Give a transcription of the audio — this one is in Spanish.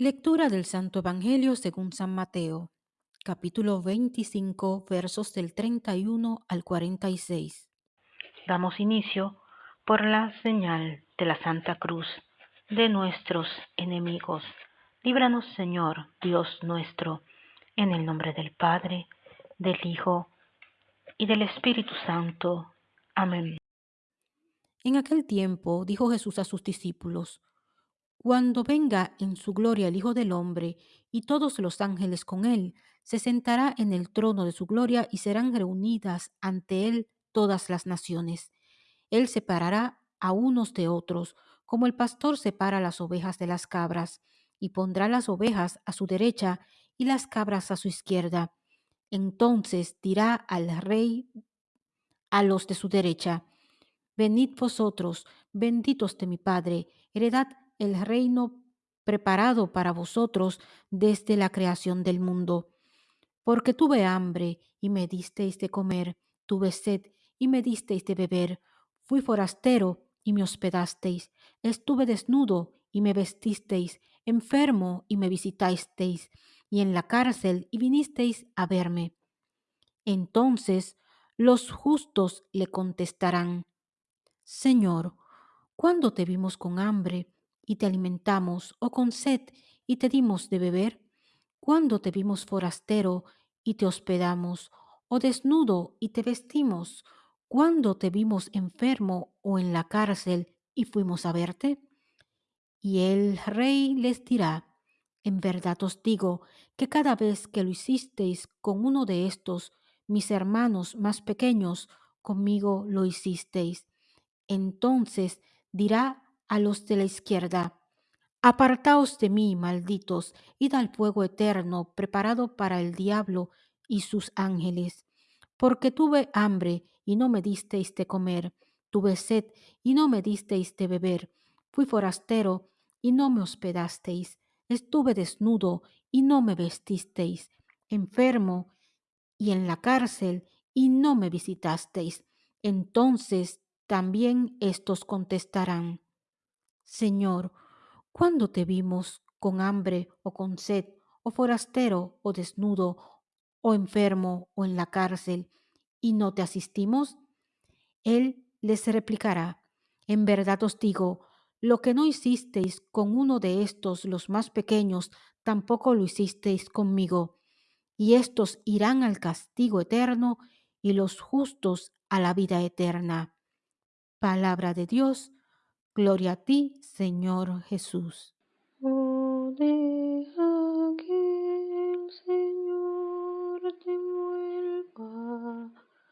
Lectura del Santo Evangelio según San Mateo, capítulo 25, versos del 31 al 46. Damos inicio por la señal de la Santa Cruz de nuestros enemigos. Líbranos, Señor, Dios nuestro, en el nombre del Padre, del Hijo y del Espíritu Santo. Amén. En aquel tiempo dijo Jesús a sus discípulos, Cuando venga en su gloria el Hijo del Hombre y todos los ángeles con él, se sentará en el trono de su gloria y serán reunidas ante él todas las naciones. Él separará a unos de otros, como el pastor separa las ovejas de las cabras, y pondrá las ovejas a su derecha y las cabras a su izquierda. Entonces dirá al rey a los de su derecha, Venid vosotros, benditos de mi Padre, heredad el reino preparado para vosotros desde la creación del mundo. Porque tuve hambre y me disteis de comer, tuve sed y me disteis de beber, fui forastero y me hospedasteis, estuve desnudo y me vestisteis, enfermo y me visitasteis, y en la cárcel y vinisteis a verme. Entonces los justos le contestarán, Señor, ¿cuándo te vimos con hambre y te alimentamos, o con sed y te dimos de beber? ¿Cuándo te vimos forastero y te hospedamos, o desnudo y te vestimos? ¿Cuándo te vimos enfermo o en la cárcel y fuimos a verte? Y el rey les dirá, en verdad os digo que cada vez que lo hicisteis con uno de estos, mis hermanos más pequeños, conmigo lo hicisteis. Entonces dirá a los de la izquierda, Apartaos de mí, malditos, id al fuego eterno preparado para el diablo y sus ángeles. Porque tuve hambre y no me disteis de comer, tuve sed y no me disteis de beber, fui forastero y no me hospedasteis, estuve desnudo y no me vestisteis, enfermo y en la cárcel y no me visitasteis. Entonces también estos contestarán, Señor, ¿cuándo te vimos con hambre o con sed, o forastero o desnudo, o enfermo o en la cárcel, y no te asistimos? Él les replicará, en verdad os digo, lo que no hicisteis con uno de estos los más pequeños, tampoco lo hicisteis conmigo. Y estos irán al castigo eterno y los justos a la vida eterna. Palabra de Dios, gloria a ti, Señor Jesús.